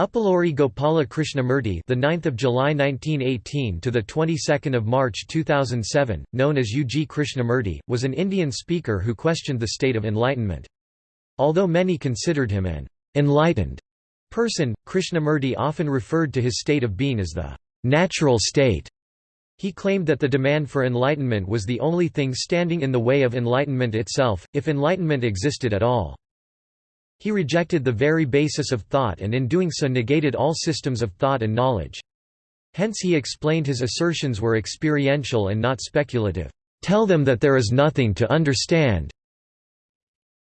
Uppaluri Gopala Krishnamurti, the 9th of July 1918 to the 22nd of March 2007, known as U. G. Krishnamurti, was an Indian speaker who questioned the state of enlightenment. Although many considered him an enlightened person, Krishnamurti often referred to his state of being as the natural state. He claimed that the demand for enlightenment was the only thing standing in the way of enlightenment itself, if enlightenment existed at all. He rejected the very basis of thought and in doing so negated all systems of thought and knowledge. Hence he explained his assertions were experiential and not speculative. Tell them that there is nothing to understand.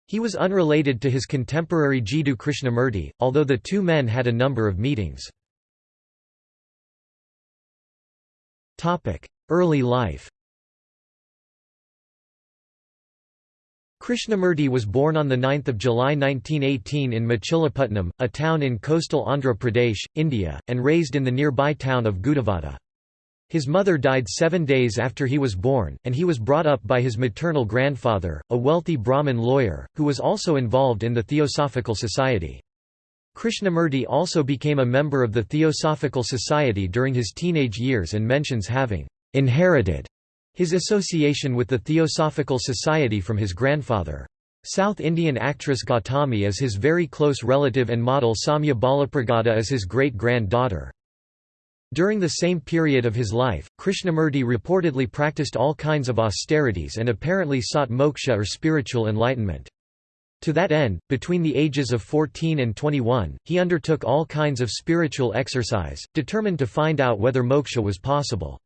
He was unrelated to his contemporary Jiddu Krishnamurti, although the two men had a number of meetings. Early life Krishnamurti was born on 9 July 1918 in Machilipatnam, a town in coastal Andhra Pradesh, India, and raised in the nearby town of Gudivada. His mother died seven days after he was born, and he was brought up by his maternal grandfather, a wealthy Brahmin lawyer, who was also involved in the Theosophical Society. Krishnamurti also became a member of the Theosophical Society during his teenage years and mentions having inherited his association with the Theosophical Society from his grandfather. South Indian actress Gautami is his very close relative and model Samya Balapragada is his great-granddaughter. During the same period of his life, Krishnamurti reportedly practiced all kinds of austerities and apparently sought moksha or spiritual enlightenment. To that end, between the ages of 14 and 21, he undertook all kinds of spiritual exercise, determined to find out whether moksha was possible.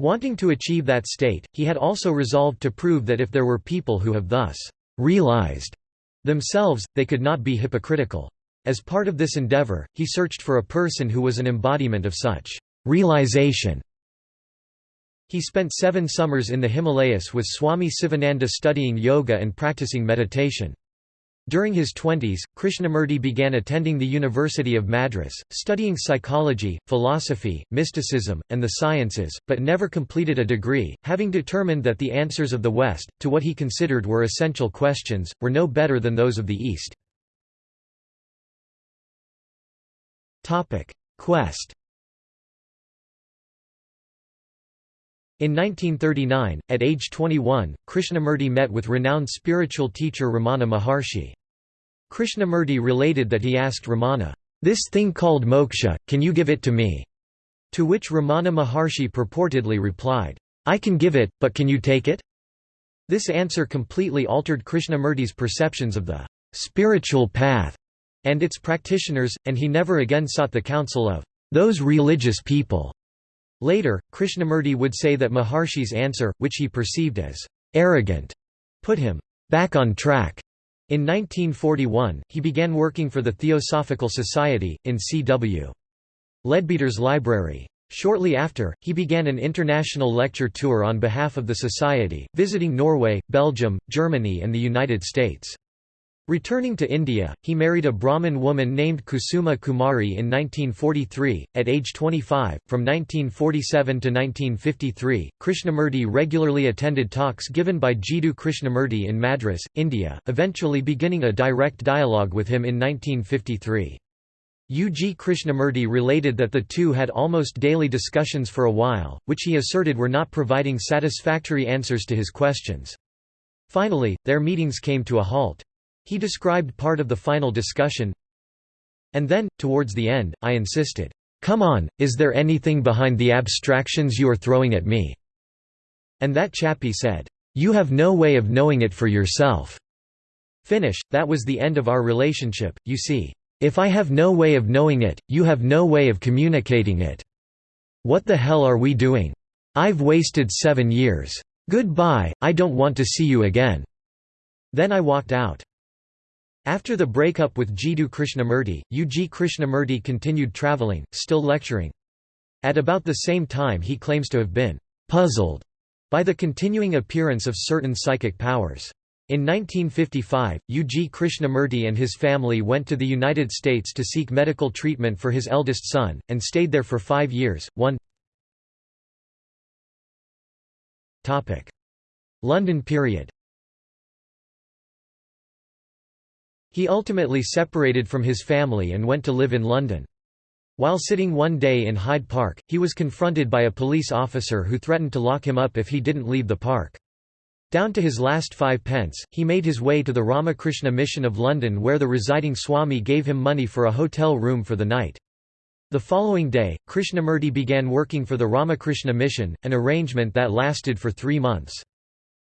Wanting to achieve that state, he had also resolved to prove that if there were people who have thus realized themselves, they could not be hypocritical. As part of this endeavor, he searched for a person who was an embodiment of such realization. He spent seven summers in the Himalayas with Swami Sivananda studying yoga and practicing meditation. During his twenties, Krishnamurti began attending the University of Madras, studying psychology, philosophy, mysticism, and the sciences, but never completed a degree, having determined that the answers of the West, to what he considered were essential questions, were no better than those of the East. Quest In 1939, at age 21, Krishnamurti met with renowned spiritual teacher Ramana Maharshi. Krishnamurti related that he asked Ramana, "'This thing called moksha, can you give it to me?' To which Ramana Maharshi purportedly replied, "'I can give it, but can you take it?' This answer completely altered Krishnamurti's perceptions of the "'spiritual path' and its practitioners, and he never again sought the counsel of "'those religious people'. Later, Krishnamurti would say that Maharshi's answer, which he perceived as "'arrogant', put him "'back on track' In 1941, he began working for the Theosophical Society, in C.W. Leadbeater's library. Shortly after, he began an international lecture tour on behalf of the Society, visiting Norway, Belgium, Germany and the United States. Returning to India, he married a Brahmin woman named Kusuma Kumari in 1943. At age 25, from 1947 to 1953, Krishnamurti regularly attended talks given by Jiddu Krishnamurti in Madras, India, eventually beginning a direct dialogue with him in 1953. U. G. Krishnamurti related that the two had almost daily discussions for a while, which he asserted were not providing satisfactory answers to his questions. Finally, their meetings came to a halt. He described part of the final discussion. And then, towards the end, I insisted, "'Come on, is there anything behind the abstractions you are throwing at me?' And that chappie said, "'You have no way of knowing it for yourself.' Finish, that was the end of our relationship, you see. If I have no way of knowing it, you have no way of communicating it. What the hell are we doing? I've wasted seven years. Goodbye, I don't want to see you again." Then I walked out. After the breakup with Jiddu Krishnamurti, U. G. Krishnamurti continued travelling, still lecturing. At about the same time he claims to have been «puzzled» by the continuing appearance of certain psychic powers. In 1955, U. G. Krishnamurti and his family went to the United States to seek medical treatment for his eldest son, and stayed there for five years. 1 London period He ultimately separated from his family and went to live in London. While sitting one day in Hyde Park, he was confronted by a police officer who threatened to lock him up if he didn't leave the park. Down to his last five pence, he made his way to the Ramakrishna Mission of London where the residing Swami gave him money for a hotel room for the night. The following day, Krishnamurti began working for the Ramakrishna Mission, an arrangement that lasted for three months.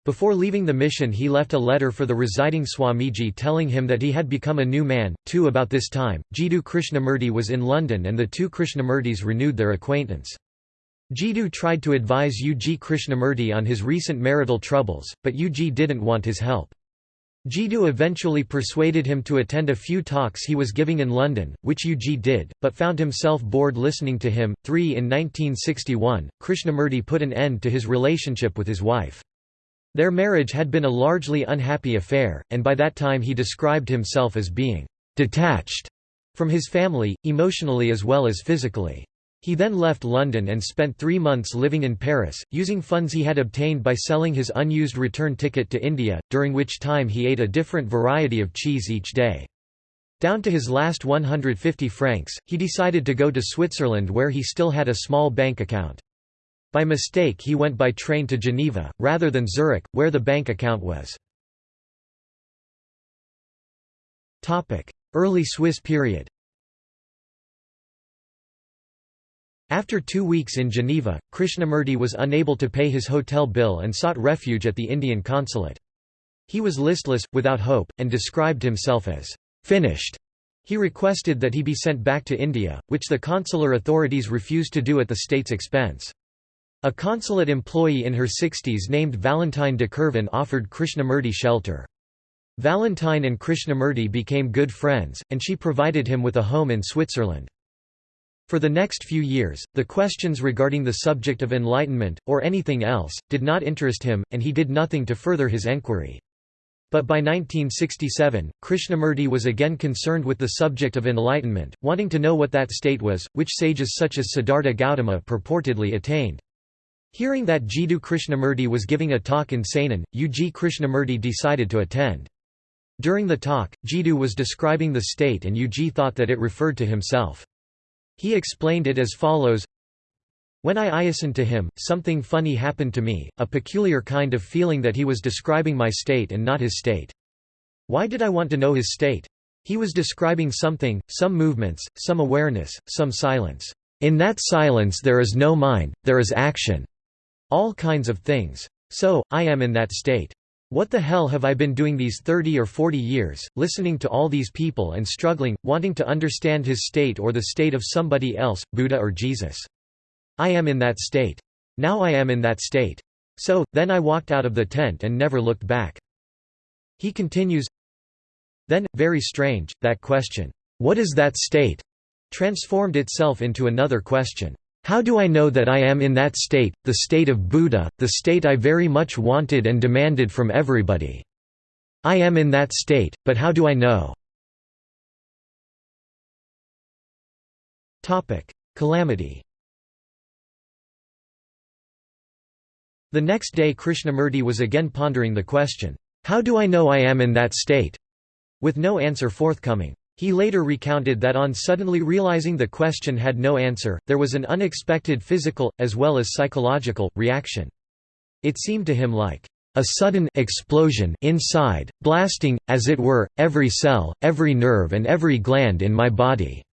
Before leaving the mission he left a letter for the residing Swamiji telling him that he had become a new man. Too about this time, Jiddu Krishnamurti was in London and the two Krishnamurtis renewed their acquaintance. Jiddu tried to advise U. G. Krishnamurti on his recent marital troubles, but U. G. didn't want his help. Jiddu eventually persuaded him to attend a few talks he was giving in London, which U. G. did, but found himself bored listening to him. 3 In 1961, Krishnamurti put an end to his relationship with his wife. Their marriage had been a largely unhappy affair, and by that time he described himself as being detached from his family, emotionally as well as physically. He then left London and spent three months living in Paris, using funds he had obtained by selling his unused return ticket to India, during which time he ate a different variety of cheese each day. Down to his last 150 francs, he decided to go to Switzerland where he still had a small bank account. By mistake he went by train to Geneva, rather than Zurich, where the bank account was. Early Swiss period After two weeks in Geneva, Krishnamurti was unable to pay his hotel bill and sought refuge at the Indian consulate. He was listless, without hope, and described himself as «finished». He requested that he be sent back to India, which the consular authorities refused to do at the state's expense. A consulate employee in her 60s named Valentine de Kerven offered Krishnamurti shelter. Valentine and Krishnamurti became good friends, and she provided him with a home in Switzerland. For the next few years, the questions regarding the subject of enlightenment, or anything else, did not interest him, and he did nothing to further his enquiry. But by 1967, Krishnamurti was again concerned with the subject of enlightenment, wanting to know what that state was, which sages such as Siddhartha Gautama purportedly attained. Hearing that Jiddu Krishnamurti was giving a talk in Saanen, U. G. Krishnamurti decided to attend. During the talk, Jiddu was describing the state and U. G. thought that it referred to himself. He explained it as follows When I listened to him, something funny happened to me, a peculiar kind of feeling that he was describing my state and not his state. Why did I want to know his state? He was describing something, some movements, some awareness, some silence. In that silence there is no mind, there is action. All kinds of things. So, I am in that state. What the hell have I been doing these 30 or 40 years, listening to all these people and struggling, wanting to understand his state or the state of somebody else, Buddha or Jesus. I am in that state. Now I am in that state. So, then I walked out of the tent and never looked back. He continues, Then, very strange, that question, what is that state? transformed itself into another question. How do I know that I am in that state, the state of Buddha, the state I very much wanted and demanded from everybody? I am in that state, but how do I know? Calamity The next day Krishnamurti was again pondering the question, "'How do I know I am in that state?' with no answer forthcoming. He later recounted that on suddenly realizing the question had no answer, there was an unexpected physical, as well as psychological, reaction. It seemed to him like a sudden explosion inside, blasting, as it were, every cell, every nerve and every gland in my body."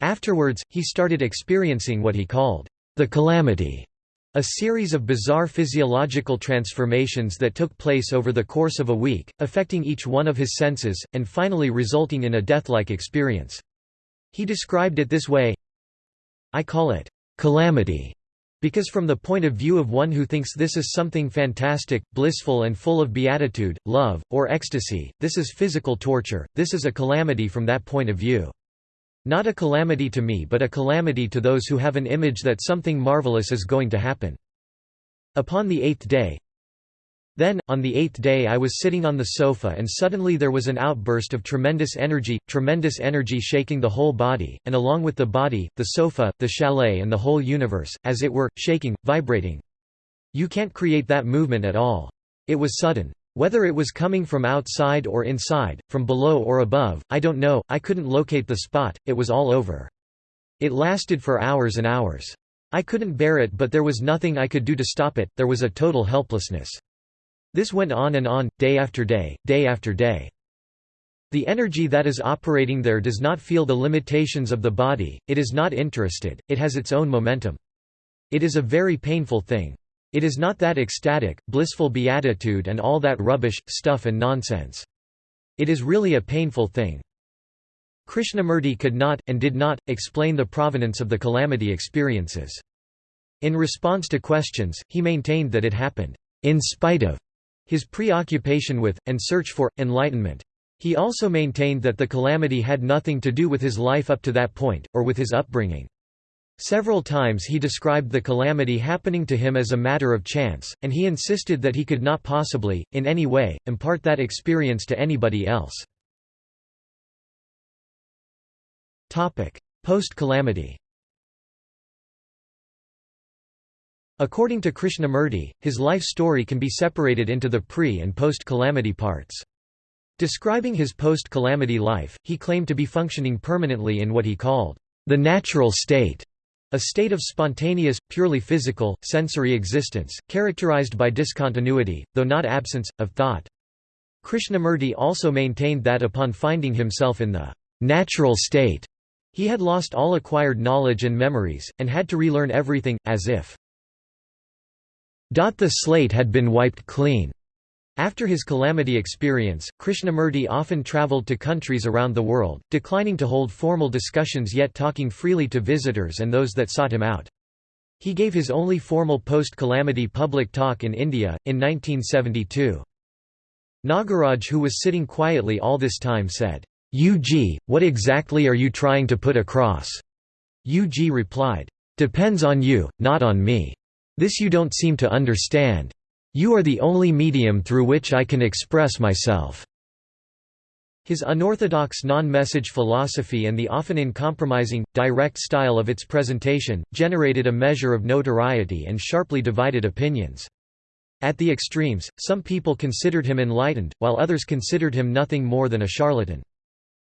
Afterwards, he started experiencing what he called the calamity a series of bizarre physiological transformations that took place over the course of a week, affecting each one of his senses, and finally resulting in a death-like experience. He described it this way, I call it, calamity, because from the point of view of one who thinks this is something fantastic, blissful and full of beatitude, love, or ecstasy, this is physical torture, this is a calamity from that point of view. Not a calamity to me but a calamity to those who have an image that something marvelous is going to happen. Upon the eighth day Then, on the eighth day I was sitting on the sofa and suddenly there was an outburst of tremendous energy, tremendous energy shaking the whole body, and along with the body, the sofa, the chalet and the whole universe, as it were, shaking, vibrating. You can't create that movement at all. It was sudden. Whether it was coming from outside or inside, from below or above, I don't know, I couldn't locate the spot, it was all over. It lasted for hours and hours. I couldn't bear it but there was nothing I could do to stop it, there was a total helplessness. This went on and on, day after day, day after day. The energy that is operating there does not feel the limitations of the body, it is not interested, it has its own momentum. It is a very painful thing. It is not that ecstatic, blissful beatitude and all that rubbish, stuff and nonsense. It is really a painful thing. Krishnamurti could not, and did not, explain the provenance of the calamity experiences. In response to questions, he maintained that it happened, in spite of, his preoccupation with, and search for, enlightenment. He also maintained that the calamity had nothing to do with his life up to that point, or with his upbringing. Several times he described the calamity happening to him as a matter of chance, and he insisted that he could not possibly, in any way, impart that experience to anybody else. Post-calamity According to Krishnamurti, his life story can be separated into the pre- and post-calamity parts. Describing his post-calamity life, he claimed to be functioning permanently in what he called, "...the natural state", a state of spontaneous, purely physical, sensory existence, characterized by discontinuity, though not absence, of thought. Krishnamurti also maintained that upon finding himself in the natural state, he had lost all acquired knowledge and memories, and had to relearn everything, as if the slate had been wiped clean. After his calamity experience, Krishnamurti often travelled to countries around the world, declining to hold formal discussions yet talking freely to visitors and those that sought him out. He gave his only formal post-calamity public talk in India, in 1972. Nagaraj who was sitting quietly all this time said, UG, what exactly are you trying to put across? UG replied, Depends on you, not on me. This you don't seem to understand. You are the only medium through which I can express myself." His unorthodox non-message philosophy and the often uncompromising, direct style of its presentation, generated a measure of notoriety and sharply divided opinions. At the extremes, some people considered him enlightened, while others considered him nothing more than a charlatan.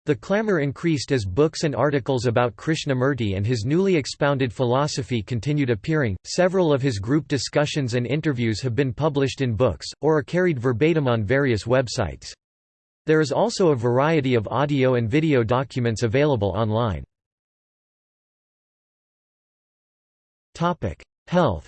The clamor increased as books and articles about Krishnamurti and his newly expounded philosophy continued appearing. Several of his group discussions and interviews have been published in books, or are carried verbatim on various websites. There is also a variety of audio and video documents available online. Health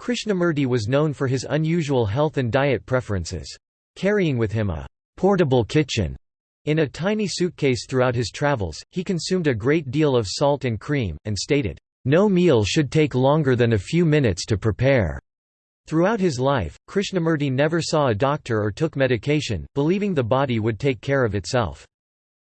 Krishnamurti was known for his unusual health and diet preferences. Carrying with him a «portable kitchen» in a tiny suitcase throughout his travels, he consumed a great deal of salt and cream, and stated, "...no meal should take longer than a few minutes to prepare." Throughout his life, Krishnamurti never saw a doctor or took medication, believing the body would take care of itself.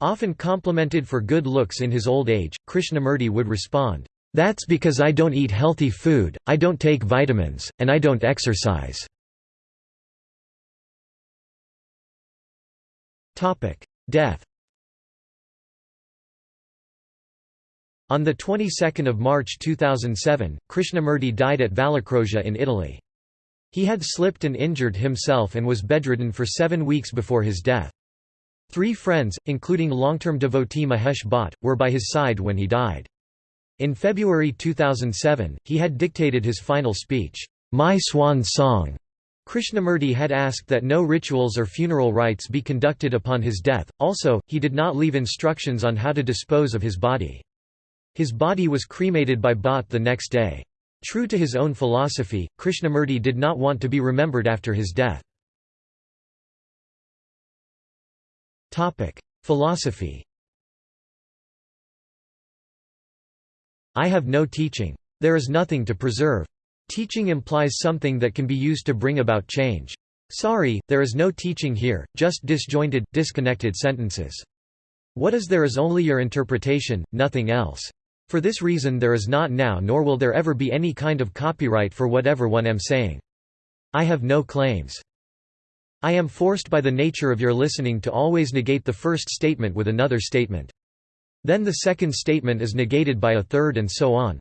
Often complimented for good looks in his old age, Krishnamurti would respond, "'That's because I don't eat healthy food, I don't take vitamins, and I don't exercise.' Death On the 22nd of March 2007, Krishnamurti died at Vallecrosia in Italy. He had slipped and injured himself and was bedridden for seven weeks before his death. Three friends, including long-term devotee Mahesh Bhatt, were by his side when he died. In February 2007, he had dictated his final speech, My Swan Song, Krishnamurti had asked that no rituals or funeral rites be conducted upon his death, also, he did not leave instructions on how to dispose of his body. His body was cremated by Bhatt the next day. True to his own philosophy, Krishnamurti did not want to be remembered after his death. Philosophy I have no teaching. There is nothing to preserve. Teaching implies something that can be used to bring about change. Sorry, there is no teaching here, just disjointed, disconnected sentences. What is there is only your interpretation, nothing else. For this reason there is not now nor will there ever be any kind of copyright for whatever one am saying. I have no claims. I am forced by the nature of your listening to always negate the first statement with another statement. Then the second statement is negated by a third and so on.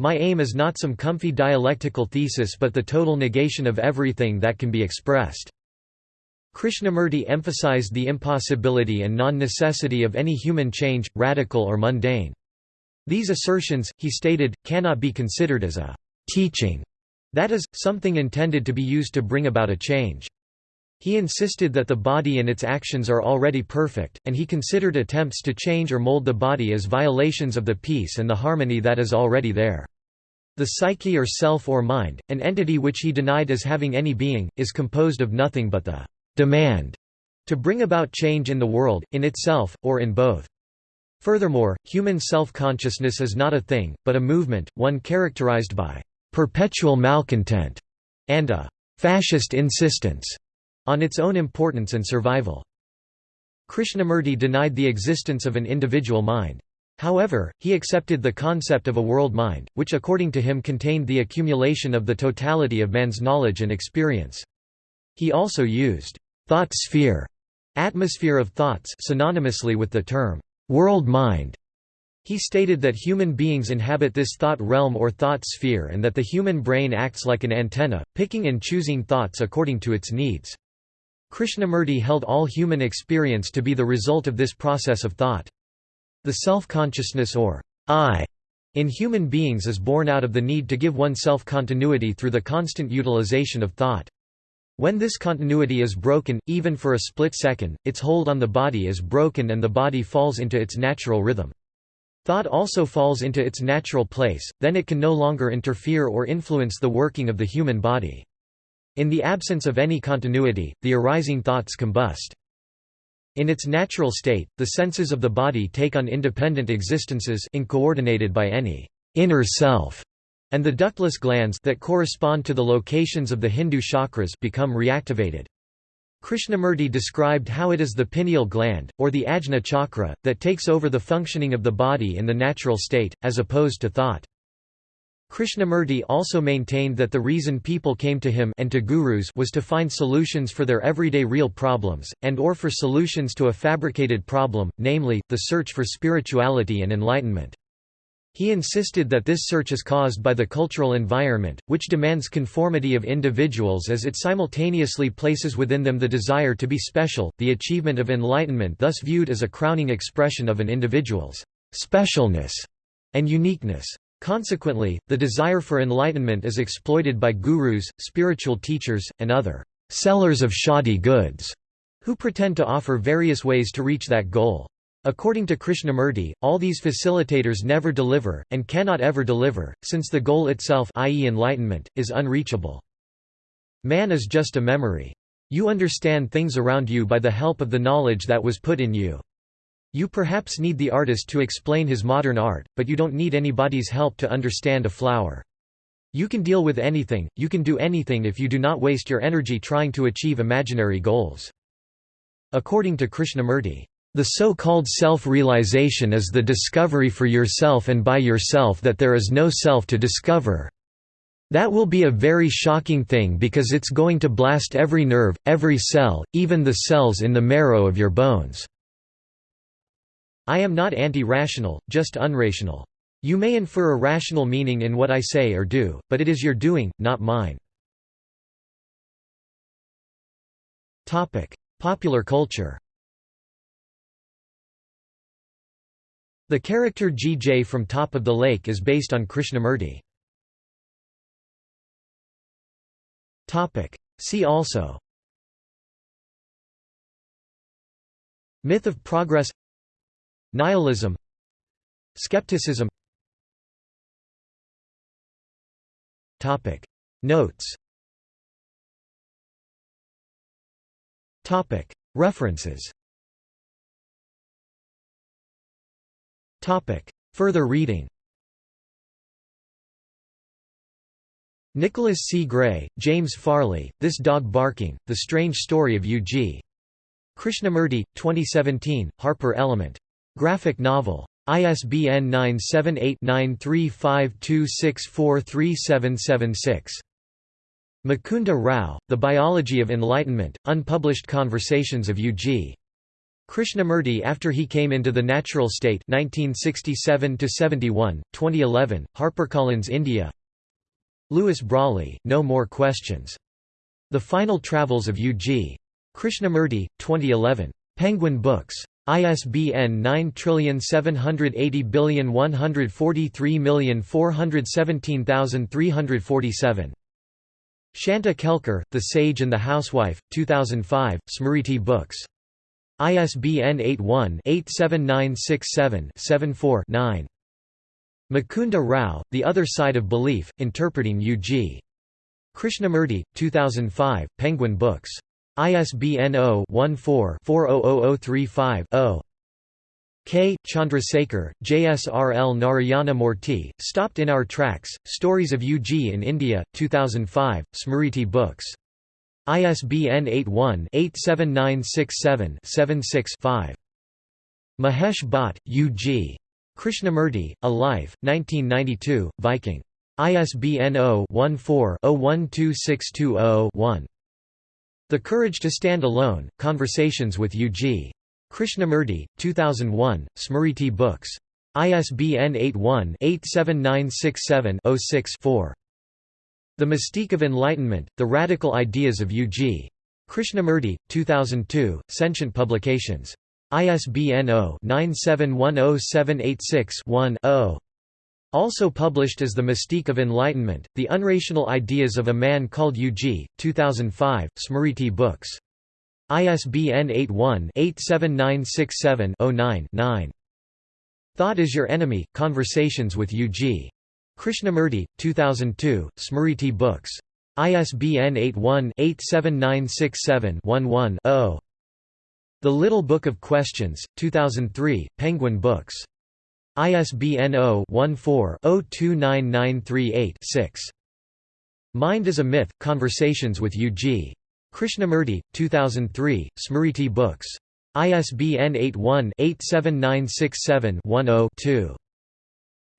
My aim is not some comfy dialectical thesis but the total negation of everything that can be expressed. Krishnamurti emphasized the impossibility and non-necessity of any human change, radical or mundane. These assertions, he stated, cannot be considered as a «teaching», that is, something intended to be used to bring about a change. He insisted that the body and its actions are already perfect, and he considered attempts to change or mold the body as violations of the peace and the harmony that is already there. The psyche or self or mind, an entity which he denied as having any being, is composed of nothing but the demand to bring about change in the world, in itself, or in both. Furthermore, human self-consciousness is not a thing, but a movement, one characterized by perpetual malcontent and a fascist insistence on its own importance and survival. Krishnamurti denied the existence of an individual mind. However, he accepted the concept of a world mind, which according to him contained the accumulation of the totality of man's knowledge and experience. He also used thought sphere, atmosphere of thoughts synonymously with the term world mind. He stated that human beings inhabit this thought realm or thought sphere and that the human brain acts like an antenna, picking and choosing thoughts according to its needs. Krishnamurti held all human experience to be the result of this process of thought. The self-consciousness or I in human beings is born out of the need to give oneself continuity through the constant utilization of thought. When this continuity is broken, even for a split second, its hold on the body is broken and the body falls into its natural rhythm. Thought also falls into its natural place, then it can no longer interfere or influence the working of the human body. In the absence of any continuity, the arising thoughts combust. In its natural state, the senses of the body take on independent existences incoordinated by any inner self, and the ductless glands that correspond to the locations of the Hindu chakras become reactivated. Krishnamurti described how it is the pineal gland, or the ajna chakra, that takes over the functioning of the body in the natural state, as opposed to thought. Krishnamurti also maintained that the reason people came to him and to gurus was to find solutions for their everyday real problems, and or for solutions to a fabricated problem, namely, the search for spirituality and enlightenment. He insisted that this search is caused by the cultural environment, which demands conformity of individuals as it simultaneously places within them the desire to be special, the achievement of enlightenment thus viewed as a crowning expression of an individual's specialness and uniqueness. Consequently, the desire for enlightenment is exploited by gurus, spiritual teachers, and other sellers of shoddy goods, who pretend to offer various ways to reach that goal. According to Krishnamurti, all these facilitators never deliver, and cannot ever deliver, since the goal itself i.e. enlightenment, is unreachable. Man is just a memory. You understand things around you by the help of the knowledge that was put in you. You perhaps need the artist to explain his modern art, but you don't need anybody's help to understand a flower. You can deal with anything, you can do anything if you do not waste your energy trying to achieve imaginary goals. According to Krishnamurti, the so-called self-realization is the discovery for yourself and by yourself that there is no self to discover. That will be a very shocking thing because it's going to blast every nerve, every cell, even the cells in the marrow of your bones. I am not anti-rational, just unrational. You may infer a rational meaning in what I say or do, but it is your doing, not mine. Popular culture The character G.J. from Top of the Lake is based on Krishnamurti. See also Myth of progress Nihilism. Skepticism. Topic. Notes. Topic. References. Topic. Further reading. Nicholas C. Gray, James Farley, This Dog Barking, The Strange Story of U.G. Krishnamurti, 2017, Harper Element. Graphic novel. ISBN 978-9352643776. Mukunda Rao, The Biology of Enlightenment, Unpublished Conversations of U.G. Krishnamurti after he came into the natural state 1967 71 2011 HarperCollins India Louis Brawley No More Questions The Final Travels of U.G. Krishnamurti 2011 Penguin Books ISBN 9780143417347 Shanta Kelkar The Sage and the Housewife 2005 Smriti Books ISBN 81-87967-74-9. Mukunda Rao, The Other Side of Belief, Interpreting U.G. Krishnamurti, 2005, Penguin Books. ISBN 0-14-400035-0. K. Chandrasekhar, JSRL Narayana Murthy, Stopped in Our Tracks, Stories of UG in India, 2005, Smriti Books. ISBN 81-87967-76-5. Mahesh Bhatt, U.G. Krishnamurti, A Life, 1992, Viking. ISBN 0-14-012620-1. The Courage to Stand Alone, Conversations with U.G. Krishnamurti, 2001, Smriti Books. ISBN 81-87967-06-4. The Mystique of Enlightenment, The Radical Ideas of U.G. Krishnamurti, 2002, Sentient Publications. ISBN 0-9710786-1-0. Also published as The Mystique of Enlightenment, The Unrational Ideas of a Man Called U.G., 2005, Smriti Books. ISBN 81-87967-09-9. Thought is Your Enemy, Conversations with U.G. Krishnamurti, 2002, Smriti Books. ISBN 81-87967-11-0. The Little Book of Questions, 2003, Penguin Books. ISBN 0-14-029938-6. Mind is a Myth, Conversations with U.G. Krishnamurti, 2003, Smriti Books. ISBN 81-87967-10-2.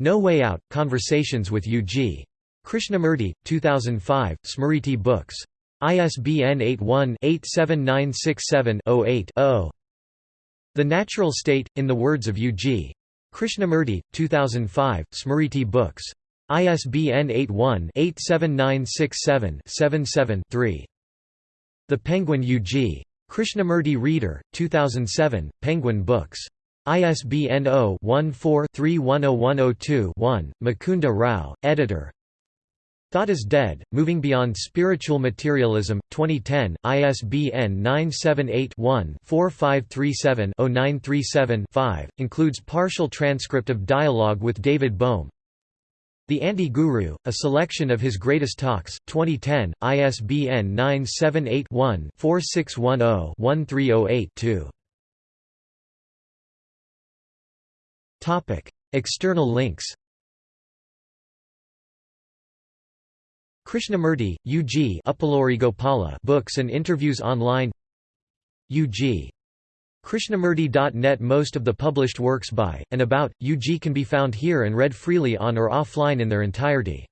No Way Out, Conversations with U.G. Krishnamurti, 2005, Smriti Books. ISBN 81-87967-08-0. The Natural State, in the words of U.G. Krishnamurti, 2005, Smriti Books. ISBN 81-87967-77-3. The Penguin U.G. Krishnamurti Reader, 2007, Penguin Books. ISBN 0-14-310102-1, Mukunda Rao, editor Thought is Dead, Moving Beyond Spiritual Materialism, 2010, ISBN 978-1-4537-0937-5, includes partial transcript of dialogue with David Bohm. The Anti-Guru, a selection of his greatest talks, 2010, ISBN 978 one 4610 1308 Topic: External links. Krishnamurti, U.G. Gopala books and interviews online. U.G. Krishnamurti.net Most of the published works by, and about, U.G. can be found here and read freely on or offline in their entirety.